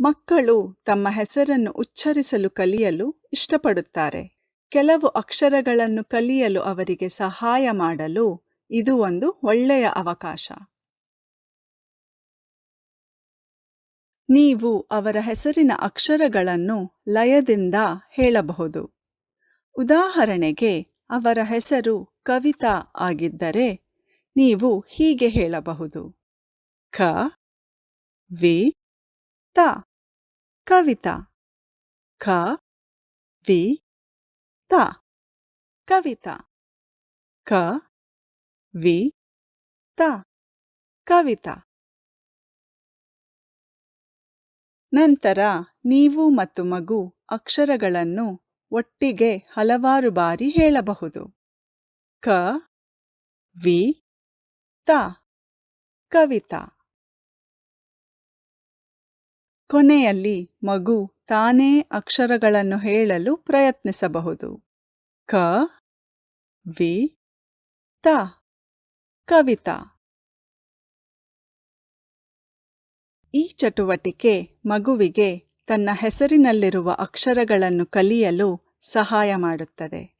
ಮಕ್ಕಳು ತಮ್ಮ ಹೆಸರನ್ನು ಉಚ್ಚರಿಸಲು ಕಲಿಯಲು ಇಷ್ಟಪಡುತ್ತಾರೆ. ಕೆಲವು ಅಕ್ಷರಗಳನ್ನು ಕಲಿಯಲು ಅವರಿಗೆ ಸಹಾಯ ಮಾಡಲು ಇದು ಒಂದು ಒಳ್ಳೆಯ ಅವಕಾಶ. ನೀವು ಅವರ ಹೆಸರಿನ ಅಕ್ಷರಗಳನ್ನು ಲಯದಿಂದ ಹೇಳಬಹುದು. ಉದಾಹರಣೆಗೆ, ಅವರ ಹೆಸರು ಕವಿತಾ ಆಗಿದ್ದರೆ ನೀವು ಹೀಗೆ ಹೇಳಬಹುದು. ಕ, ವಿ, ತ. ಕವಿತಾ. ಕ, ವಿ, ತ. ಕವಿತಾ. ಕ, ವಿ, ತ. ಕವಿತಾ. ನಂತರ ನೀವು ಮತ್ತು ಮಗು ಅಕ್ಷರಗಳನ್ನು ಒಟ್ಟಿಗೆ ಹಲವಾರು ಬಾರಿ ಹೇಳಬಹುದು. ಕ, ವಿ, ತ. ಕವಿತಾ. ಕೊನೆಯಲ್ಲಿ ಮಗು ತಾನೇ ಅಕ್ಷರಗಳನ್ನು ಹೇಳಲು ಪ್ರಯತ್ನಿಸಬಹುದು. ಕ, ವಿ, ತ, ಕವಿತಾ. ಈ ಚಟುವಟಿಕೆ ಮಗುವಿಗೆ ತನ್ನ ಹೆಸರಿನಲ್ಲಿರುವ ಅಕ್ಷರಗಳನ್ನು ಕಲಿಯಲು ಸಹಾಯ ಮಾಡುತ್ತದೆ.